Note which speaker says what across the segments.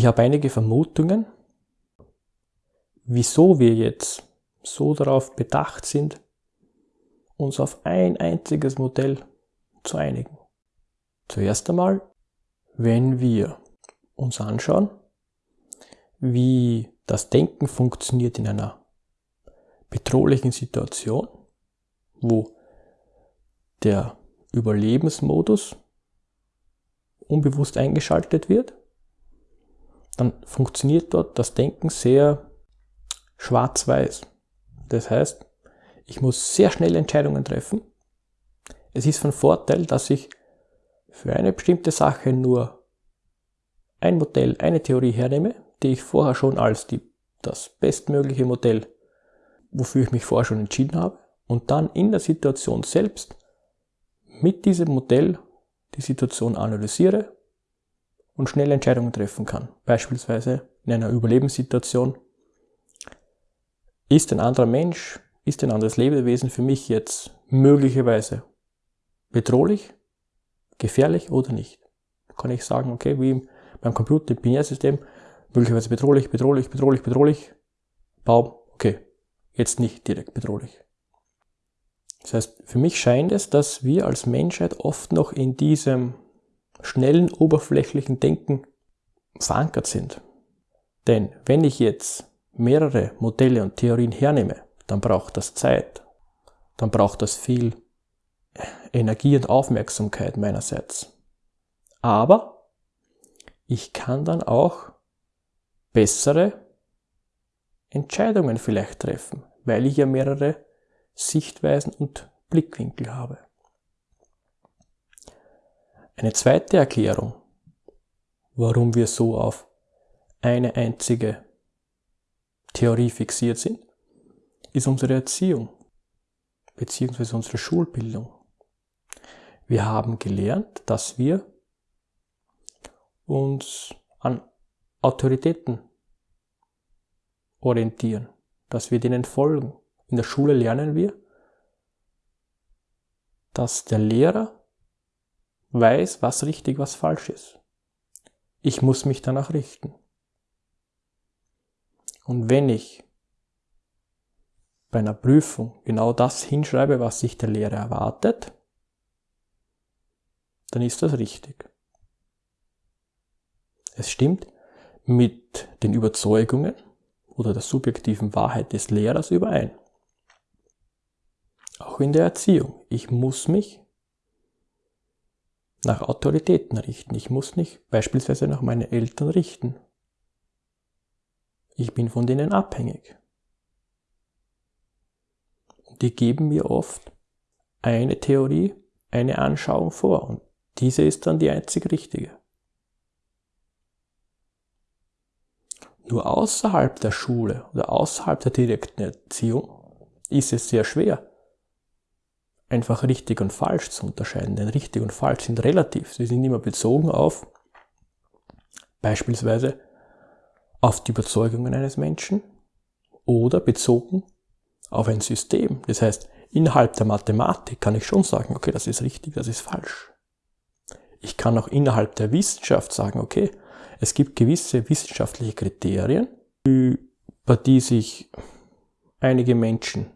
Speaker 1: Ich habe einige Vermutungen, wieso wir jetzt so darauf bedacht sind, uns auf ein einziges Modell zu einigen. Zuerst einmal, wenn wir uns anschauen, wie das Denken funktioniert in einer bedrohlichen Situation, wo der Überlebensmodus unbewusst eingeschaltet wird, dann funktioniert dort das Denken sehr schwarz-weiß. Das heißt, ich muss sehr schnell Entscheidungen treffen. Es ist von Vorteil, dass ich für eine bestimmte Sache nur ein Modell, eine Theorie hernehme, die ich vorher schon als die, das bestmögliche Modell, wofür ich mich vorher schon entschieden habe, und dann in der Situation selbst mit diesem Modell die Situation analysiere und schnell Entscheidungen treffen kann. Beispielsweise in einer Überlebenssituation. Ist ein anderer Mensch, ist ein anderes Lebewesen für mich jetzt möglicherweise bedrohlich, gefährlich oder nicht? Kann ich sagen, okay, wie beim Computer, im Binärsystem, möglicherweise bedrohlich, bedrohlich, bedrohlich, bedrohlich, Baum, okay, jetzt nicht direkt bedrohlich. Das heißt, für mich scheint es, dass wir als Menschheit oft noch in diesem schnellen, oberflächlichen Denken verankert sind. Denn wenn ich jetzt mehrere Modelle und Theorien hernehme, dann braucht das Zeit, dann braucht das viel Energie und Aufmerksamkeit meinerseits. Aber ich kann dann auch bessere Entscheidungen vielleicht treffen, weil ich ja mehrere Sichtweisen und Blickwinkel habe. Eine zweite Erklärung, warum wir so auf eine einzige Theorie fixiert sind, ist unsere Erziehung bzw. unsere Schulbildung. Wir haben gelernt, dass wir uns an Autoritäten orientieren, dass wir denen folgen. In der Schule lernen wir, dass der Lehrer weiß, was richtig, was falsch ist. Ich muss mich danach richten. Und wenn ich bei einer Prüfung genau das hinschreibe, was sich der Lehrer erwartet, dann ist das richtig. Es stimmt mit den Überzeugungen oder der subjektiven Wahrheit des Lehrers überein. Auch in der Erziehung. Ich muss mich nach Autoritäten richten. Ich muss mich beispielsweise nach meinen Eltern richten. Ich bin von denen abhängig. Die geben mir oft eine Theorie, eine Anschauung vor und diese ist dann die einzig richtige. Nur außerhalb der Schule oder außerhalb der direkten Erziehung ist es sehr schwer, einfach richtig und falsch zu unterscheiden. Denn richtig und falsch sind relativ. Sie sind immer bezogen auf beispielsweise auf die Überzeugungen eines Menschen oder bezogen auf ein System. Das heißt, innerhalb der Mathematik kann ich schon sagen, okay, das ist richtig, das ist falsch. Ich kann auch innerhalb der Wissenschaft sagen, okay, es gibt gewisse wissenschaftliche Kriterien, über die sich einige Menschen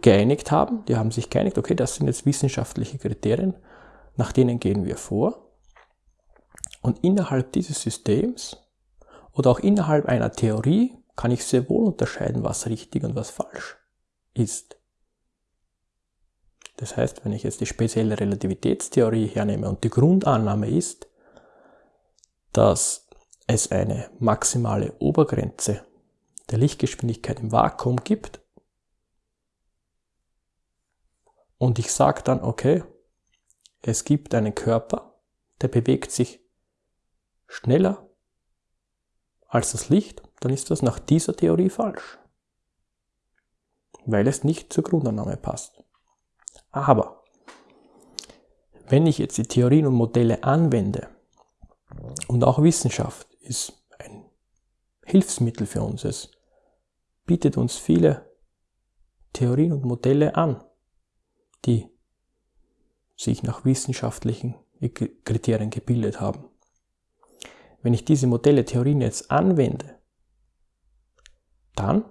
Speaker 1: geeinigt haben. Die haben sich geeinigt, okay, das sind jetzt wissenschaftliche Kriterien, nach denen gehen wir vor. Und innerhalb dieses Systems oder auch innerhalb einer Theorie kann ich sehr wohl unterscheiden, was richtig und was falsch ist. Das heißt, wenn ich jetzt die spezielle Relativitätstheorie hernehme und die Grundannahme ist, dass es eine maximale Obergrenze der Lichtgeschwindigkeit im Vakuum gibt und ich sage dann, okay, es gibt einen Körper, der bewegt sich schneller als das Licht, dann ist das nach dieser Theorie falsch. Weil es nicht zur Grundannahme passt. Aber wenn ich jetzt die Theorien und Modelle anwende, und auch Wissenschaft ist ein Hilfsmittel für uns, es bietet uns viele Theorien und Modelle an, die sich nach wissenschaftlichen Kriterien gebildet haben. wenn ich diese Modelle, Theorien jetzt anwende, dann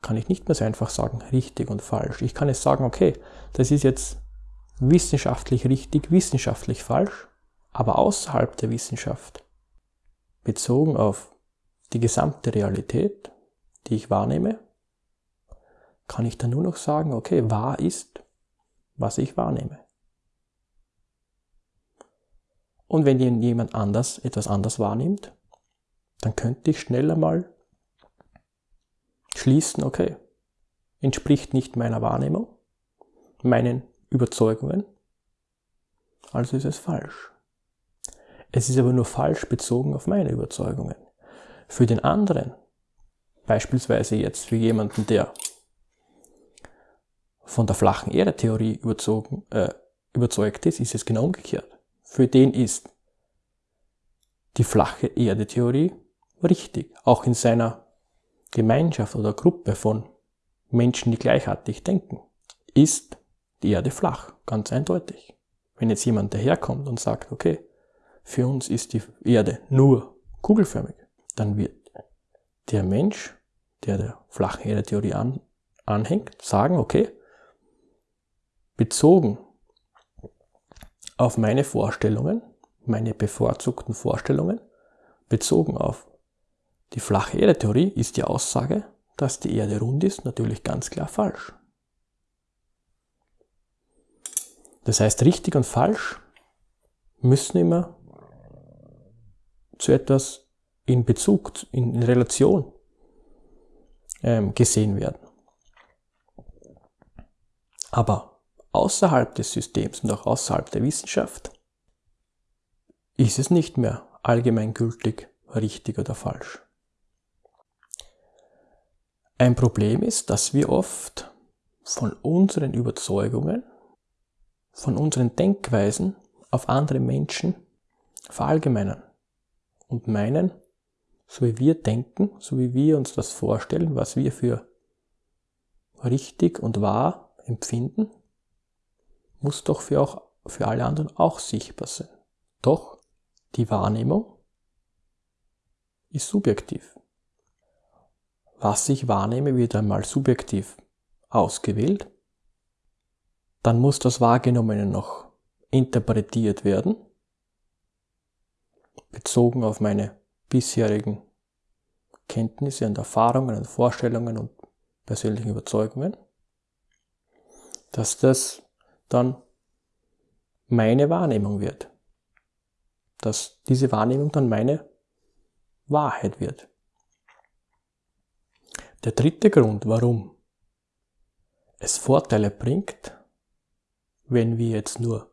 Speaker 1: kann ich nicht mehr so einfach sagen, richtig und falsch. Ich kann jetzt sagen, okay, das ist jetzt wissenschaftlich richtig, wissenschaftlich falsch, aber außerhalb der Wissenschaft, bezogen auf die gesamte Realität, die ich wahrnehme, kann ich dann nur noch sagen, okay, wahr ist, was ich wahrnehme. Und wenn jemand anders etwas anders wahrnimmt, dann könnte ich schneller mal schließen, okay, entspricht nicht meiner Wahrnehmung, meinen Überzeugungen, also ist es falsch. Es ist aber nur falsch bezogen auf meine Überzeugungen. Für den anderen, beispielsweise jetzt für jemanden, der von der flachen Erde-Theorie äh, überzeugt ist, ist es genau umgekehrt. Für den ist die flache Erde-Theorie richtig, auch in seiner Gemeinschaft oder Gruppe von Menschen, die gleichartig denken, ist die Erde flach, ganz eindeutig. Wenn jetzt jemand daherkommt und sagt, okay, für uns ist die Erde nur kugelförmig, dann wird der Mensch, der der flachen Erde-Theorie an, anhängt, sagen, okay, bezogen auf meine Vorstellungen, meine bevorzugten Vorstellungen, bezogen auf die flache Erde-Theorie ist die Aussage, dass die Erde rund ist, natürlich ganz klar falsch. Das heißt, richtig und falsch müssen immer zu etwas in Bezug, in Relation ähm, gesehen werden. Aber außerhalb des Systems und auch außerhalb der Wissenschaft ist es nicht mehr allgemeingültig richtig oder falsch. Ein Problem ist, dass wir oft von unseren Überzeugungen, von unseren Denkweisen auf andere Menschen verallgemeinern und meinen, so wie wir denken, so wie wir uns das vorstellen, was wir für richtig und wahr empfinden, muss doch für, auch, für alle anderen auch sichtbar sein. Doch die Wahrnehmung ist subjektiv was ich wahrnehme, wird einmal subjektiv ausgewählt. Dann muss das Wahrgenommene noch interpretiert werden, bezogen auf meine bisherigen Kenntnisse und Erfahrungen und Vorstellungen und persönlichen Überzeugungen, dass das dann meine Wahrnehmung wird, dass diese Wahrnehmung dann meine Wahrheit wird. Der dritte Grund, warum es Vorteile bringt, wenn wir jetzt nur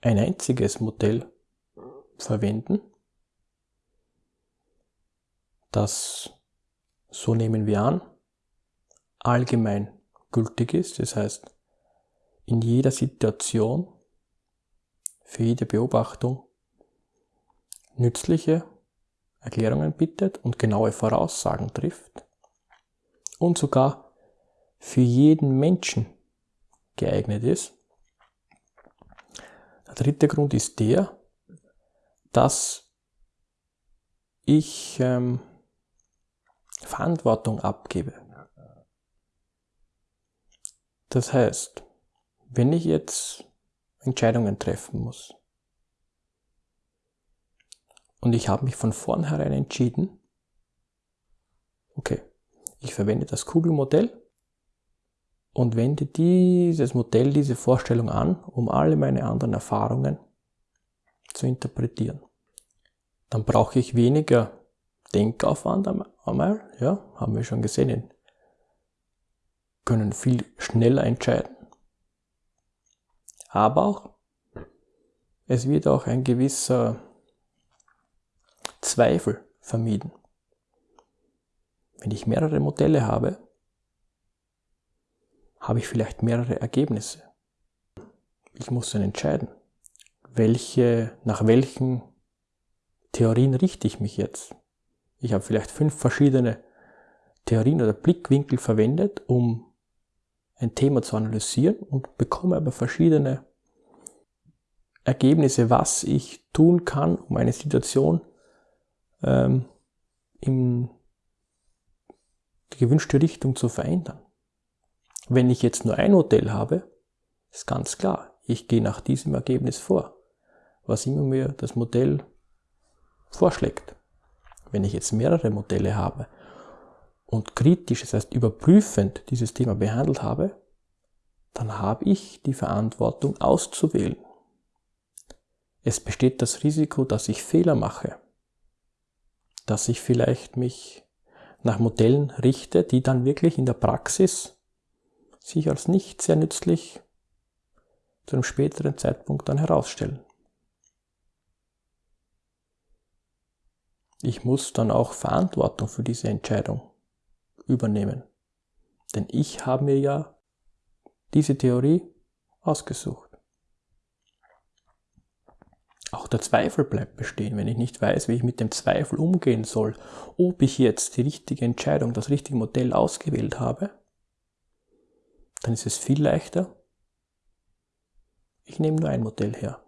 Speaker 1: ein einziges Modell verwenden, das, so nehmen wir an, allgemein gültig ist, das heißt, in jeder Situation, für jede Beobachtung nützliche Erklärungen bittet und genaue Voraussagen trifft, und sogar für jeden Menschen geeignet ist. Der dritte Grund ist der, dass ich ähm, Verantwortung abgebe. Das heißt, wenn ich jetzt Entscheidungen treffen muss und ich habe mich von vornherein entschieden, okay, ich verwende das Kugelmodell und wende dieses Modell, diese Vorstellung an, um alle meine anderen Erfahrungen zu interpretieren. Dann brauche ich weniger Denkaufwand einmal, ja, haben wir schon gesehen, können viel schneller entscheiden. Aber auch, es wird auch ein gewisser Zweifel vermieden. Wenn ich mehrere Modelle habe, habe ich vielleicht mehrere Ergebnisse. Ich muss dann entscheiden, welche, nach welchen Theorien richte ich mich jetzt. Ich habe vielleicht fünf verschiedene Theorien oder Blickwinkel verwendet, um ein Thema zu analysieren und bekomme aber verschiedene Ergebnisse, was ich tun kann, um eine Situation ähm, in die gewünschte Richtung zu verändern. Wenn ich jetzt nur ein Modell habe, ist ganz klar, ich gehe nach diesem Ergebnis vor, was immer mir das Modell vorschlägt. Wenn ich jetzt mehrere Modelle habe und kritisch, das heißt überprüfend dieses Thema behandelt habe, dann habe ich die Verantwortung auszuwählen. Es besteht das Risiko, dass ich Fehler mache, dass ich vielleicht mich nach Modellen richte, die dann wirklich in der Praxis sich als nicht sehr nützlich zu einem späteren Zeitpunkt dann herausstellen. Ich muss dann auch Verantwortung für diese Entscheidung übernehmen. Denn ich habe mir ja diese Theorie ausgesucht. Auch der Zweifel bleibt bestehen, wenn ich nicht weiß, wie ich mit dem Zweifel umgehen soll, ob ich jetzt die richtige Entscheidung, das richtige Modell ausgewählt habe, dann ist es viel leichter. Ich nehme nur ein Modell her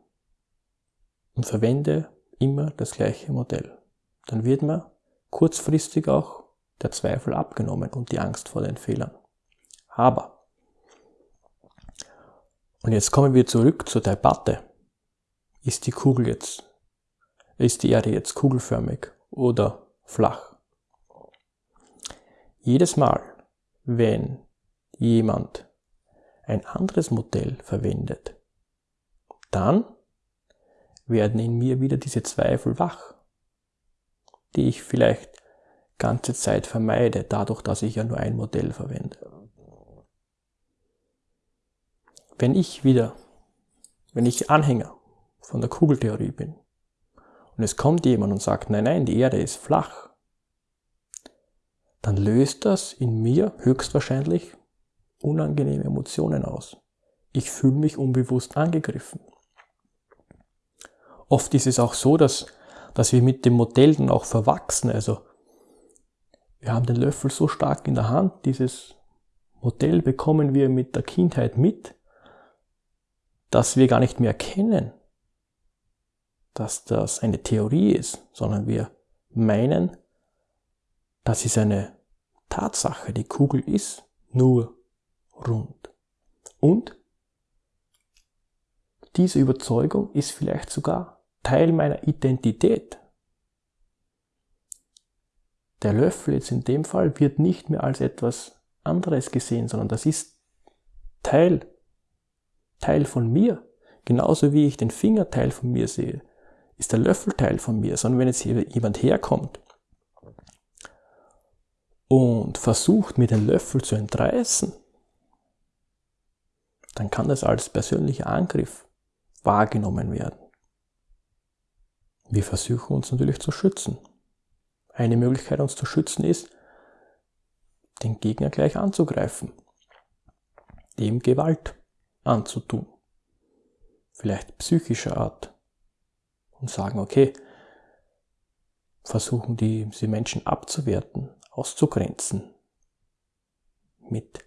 Speaker 1: und verwende immer das gleiche Modell. Dann wird mir kurzfristig auch der Zweifel abgenommen und die Angst vor den Fehlern. Aber, und jetzt kommen wir zurück zur Debatte. Ist die Kugel jetzt, ist die Erde jetzt kugelförmig oder flach? Jedes Mal, wenn jemand ein anderes Modell verwendet, dann werden in mir wieder diese Zweifel wach, die ich vielleicht ganze Zeit vermeide, dadurch, dass ich ja nur ein Modell verwende. Wenn ich wieder, wenn ich Anhänger von der Kugeltheorie bin und es kommt jemand und sagt, nein, nein, die Erde ist flach, dann löst das in mir höchstwahrscheinlich unangenehme Emotionen aus. Ich fühle mich unbewusst angegriffen. Oft ist es auch so, dass, dass wir mit dem Modell dann auch verwachsen. Also wir haben den Löffel so stark in der Hand, dieses Modell bekommen wir mit der Kindheit mit, dass wir gar nicht mehr erkennen, dass das eine Theorie ist, sondern wir meinen, das ist eine Tatsache. Die Kugel ist nur rund. Und diese Überzeugung ist vielleicht sogar Teil meiner Identität. Der Löffel jetzt in dem Fall wird nicht mehr als etwas anderes gesehen, sondern das ist Teil, Teil von mir. Genauso wie ich den Finger Teil von mir sehe, ist der Löffel Teil von mir, sondern wenn jetzt jemand herkommt und versucht, mir den Löffel zu entreißen, dann kann das als persönlicher Angriff wahrgenommen werden. Wir versuchen uns natürlich zu schützen. Eine Möglichkeit, uns zu schützen, ist, den Gegner gleich anzugreifen, dem Gewalt anzutun, vielleicht psychischer Art, und sagen, okay, versuchen die, die Menschen abzuwerten, auszugrenzen, mit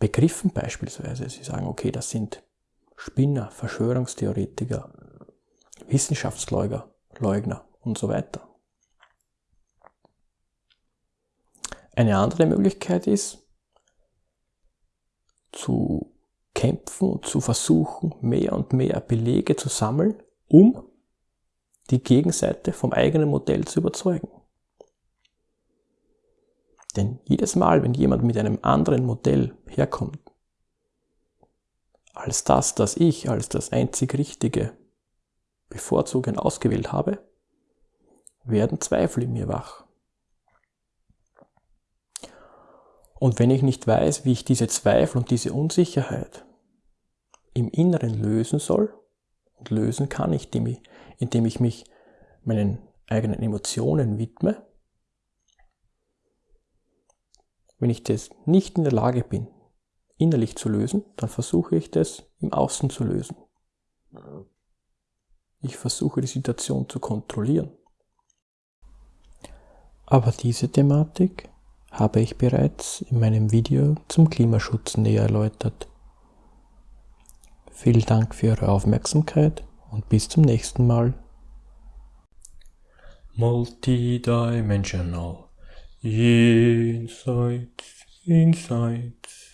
Speaker 1: Begriffen beispielsweise. Sie sagen, okay, das sind Spinner, Verschwörungstheoretiker, Wissenschaftsleugner Leugner und so weiter. Eine andere Möglichkeit ist, zu kämpfen und zu versuchen, mehr und mehr Belege zu sammeln, um die Gegenseite vom eigenen Modell zu überzeugen. Denn jedes Mal, wenn jemand mit einem anderen Modell herkommt, als das, das ich als das einzig Richtige bevorzugen ausgewählt habe, werden Zweifel in mir wach. Und wenn ich nicht weiß, wie ich diese Zweifel und diese Unsicherheit im Inneren lösen soll, und lösen kann ich, indem ich mich meinen eigenen Emotionen widme, Wenn ich das nicht in der Lage bin, innerlich zu lösen, dann versuche ich das im Außen zu lösen. Ich versuche die Situation zu kontrollieren. Aber diese Thematik habe ich bereits in meinem Video zum Klimaschutz näher erläutert. Vielen Dank für Ihre Aufmerksamkeit und bis zum nächsten Mal. Multidimensional Insights, Insights.